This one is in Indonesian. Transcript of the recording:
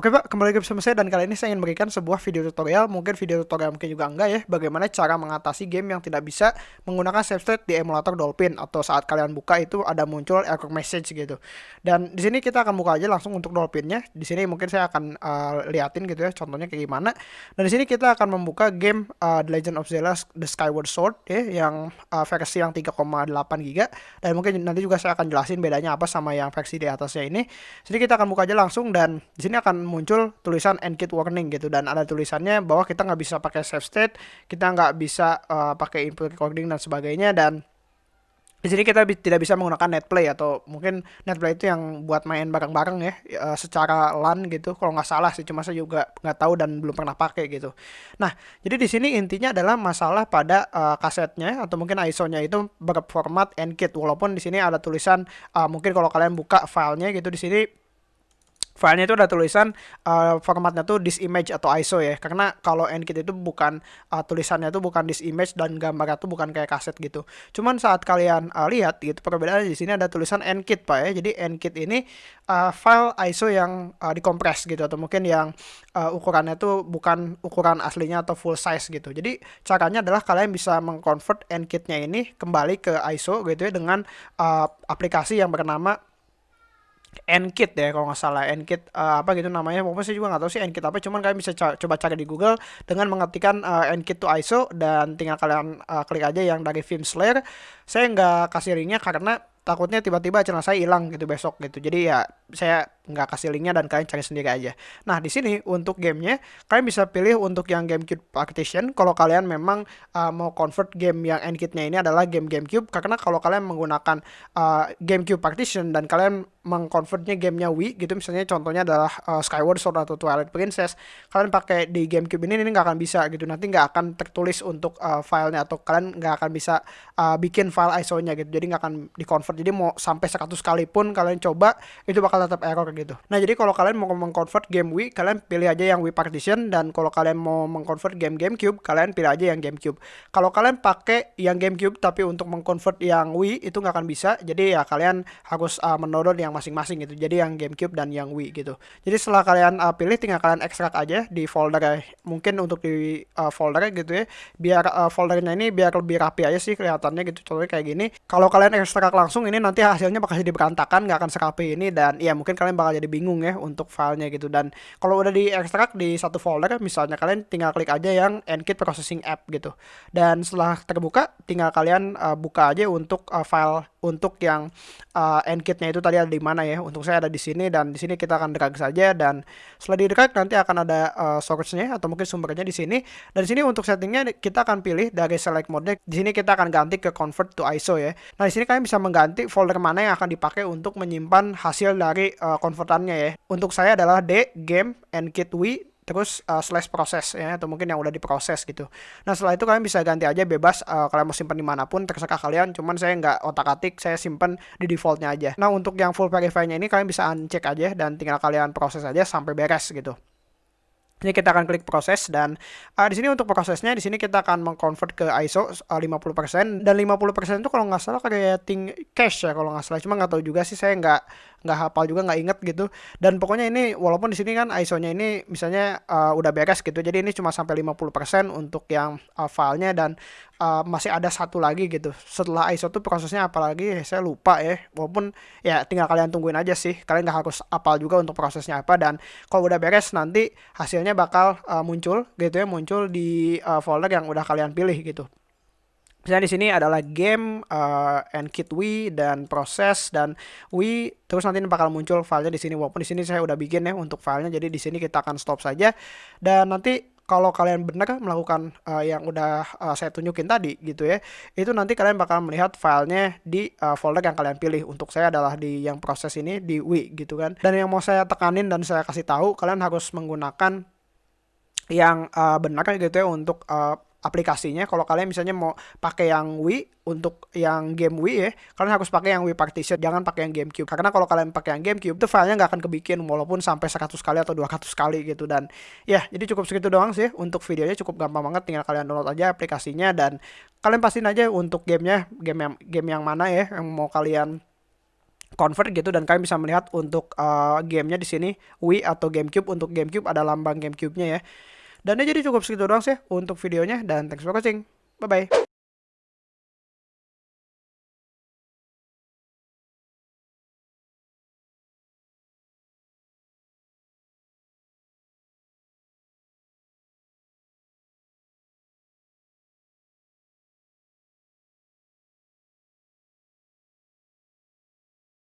Oke Pak, kembali lagi bersama saya dan kali ini saya ingin memberikan sebuah video tutorial, mungkin video tutorial mungkin juga enggak ya, bagaimana cara mengatasi game yang tidak bisa menggunakan save state di emulator Dolphin atau saat kalian buka itu ada muncul error message gitu. Dan di sini kita akan buka aja langsung untuk Dolphinnya. Di sini mungkin saya akan uh, liatin gitu ya, contohnya kayak gimana. Dan di sini kita akan membuka game uh, The Legend of Zelda The Skyward Sword ya, yang uh, versi yang 3,8 GB. Dan mungkin nanti juga saya akan jelasin bedanya apa sama yang versi di atasnya ini. Jadi kita akan buka aja langsung dan di sini akan muncul tulisan kit warning gitu. Dan ada tulisannya bahwa kita nggak bisa pakai save state, kita nggak bisa uh, pakai input recording dan sebagainya. Dan di sini kita bi tidak bisa menggunakan netplay atau mungkin netplay itu yang buat main bareng-bareng ya uh, secara LAN gitu. Kalau nggak salah sih cuma saya juga nggak tahu dan belum pernah pakai gitu. Nah jadi di sini intinya adalah masalah pada uh, kasetnya atau mungkin ISO-nya itu berformat kit walaupun di sini ada tulisan uh, mungkin kalau kalian buka filenya gitu di sini filenya itu ada tulisan uh, formatnya tuh this image atau ISO ya. Karena kalau enkit itu bukan uh, tulisannya tuh bukan this image dan gambarnya tuh bukan kayak kaset gitu. Cuman saat kalian uh, lihat gitu perbedaan di sini ada tulisan enkit pak ya. Jadi enkit ini uh, file ISO yang uh, dikompres gitu atau mungkin yang uh, ukurannya tuh bukan ukuran aslinya atau full size gitu. Jadi caranya adalah kalian bisa mengconvert enkitnya ini kembali ke ISO gitu ya dengan uh, aplikasi yang bernama Nkit ya kalau nggak salah. Nkit uh, apa gitu namanya. Pokoknya saya juga nggak tahu sih Nkit apa cuman kalian bisa coba cari di Google dengan mengetikkan uh, Nkit to ISO dan tinggal kalian uh, klik aja yang dari Film Slayer. Saya nggak kasih linknya karena takutnya tiba-tiba channel saya hilang gitu besok gitu. Jadi ya saya nggak kasih linknya dan kalian cari sendiri aja. Nah di sini untuk gamenya kalian bisa pilih untuk yang GameCube Partition kalau kalian memang uh, mau convert game yang endkitnya ini adalah game GameCube karena kalau kalian menggunakan uh, GameCube Partition dan kalian mengconvertnya gamenya Wii gitu misalnya contohnya adalah uh, Skyward Sword atau Twilight Princess kalian pakai di GameCube ini ini nggak akan bisa gitu. Nanti nggak akan tertulis untuk uh, filenya atau kalian nggak akan bisa uh, bikin file ISO-nya gitu. Jadi nggak akan dikonvert jadi mau sampai 100 kali pun kalian coba itu bakal tetap error gitu nah jadi kalau kalian mau mengconvert game Wii kalian pilih aja yang Wii Partition dan kalau kalian mau mengconvert game GameCube kalian pilih aja yang GameCube. Kalau kalian pakai yang GameCube tapi untuk mengconvert yang Wii itu nggak akan bisa. Jadi ya kalian harus uh, yang masing-masing gitu. Jadi yang GameCube dan yang Wii gitu. Jadi setelah kalian uh, pilih tinggal kalian ekstrak aja di folder ya. mungkin untuk di uh, folder gitu ya. Biar uh, foldernya ini biar lebih rapi aja sih kelihatannya gitu contohnya kayak gini. Kalau kalian ekstrak langsung ini nanti hasilnya bakal jadi berantakan nggak akan serapi ini. Dan ya mungkin kalian bakal jadi bingung ya untuk filenya gitu. Dan kalau udah di ekstrak di satu folder misalnya kalian tinggal klik aja yang Nkit Processing App gitu. Dan setelah terbuka tinggal kalian uh, buka aja untuk uh, file untuk yang uh, Nkitnya itu tadi ada di mana ya. Untuk saya ada di sini dan di sini kita akan drag saja dan setelah di drag nanti akan ada uh, source-nya atau mungkin sumbernya di sini. Dan di sini untuk settingnya kita akan pilih dari select mode di sini kita akan ganti ke convert to ISO ya. Nah di sini kalian bisa mengganti folder mana yang akan dipakai untuk menyimpan hasil dari uh, konvertannya ya. Untuk saya adalah D game and kit w terus uh, slash proses ya atau mungkin yang udah diproses gitu. Nah setelah itu kalian bisa ganti aja bebas uh, kalian mau simpan di mana pun terserah kalian. Cuman saya nggak otak atik saya simpan di defaultnya aja. Nah untuk yang full verify-nya ini kalian bisa uncek aja dan tinggal kalian proses aja sampai beres gitu. Ini kita akan klik proses dan uh, di sini untuk prosesnya di sini kita akan mengconvert ke ISO uh, 50% dan 50% itu kalau nggak salah kayak ting cache ya kalau nggak salah cuma nggak tahu juga sih saya nggak nggak hafal juga nggak inget gitu. Dan pokoknya ini walaupun di sini kan ISO-nya ini misalnya uh, udah beres gitu. Jadi ini cuma sampai 50% untuk yang uh, filenya dan uh, masih ada satu lagi gitu. Setelah ISO tuh prosesnya apalagi saya lupa ya. Walaupun ya tinggal kalian tungguin aja sih. Kalian nggak harus apal juga untuk prosesnya apa. Dan kalau udah beres nanti hasilnya bakal uh, muncul gitu ya. Muncul di uh, folder yang udah kalian pilih gitu Misalnya di sini adalah game uh, and kit Wii dan proses dan Wii terus nanti bakal muncul filenya di sini. Walaupun di sini saya udah bikin ya untuk filenya jadi di sini kita akan stop saja. Dan nanti kalau kalian benar melakukan uh, yang udah uh, saya tunjukin tadi gitu ya itu nanti kalian bakal melihat filenya di uh, folder yang kalian pilih. Untuk saya adalah di yang proses ini di Wii gitu kan. Dan yang mau saya tekanin dan saya kasih tahu kalian harus menggunakan yang uh, benar gitu ya untuk uh, aplikasinya. Kalau kalian misalnya mau pakai yang Wii untuk yang game Wii ya kalian harus pakai yang Wii Partition jangan pakai yang GameCube. Karena kalau kalian pakai yang GameCube itu filenya nggak akan kebikin walaupun sampai 100 kali atau 200 kali gitu. Dan ya jadi cukup segitu doang sih untuk videonya cukup gampang banget tinggal kalian download aja aplikasinya dan kalian pastiin aja untuk gamenya game yang game yang mana ya yang mau kalian convert gitu dan kalian bisa melihat untuk uh, gamenya di sini Wii atau GameCube. Untuk GameCube ada lambang GameCube-nya ya. Dan ya jadi cukup segitu doang sih untuk videonya dan thanks for watching. Bye bye.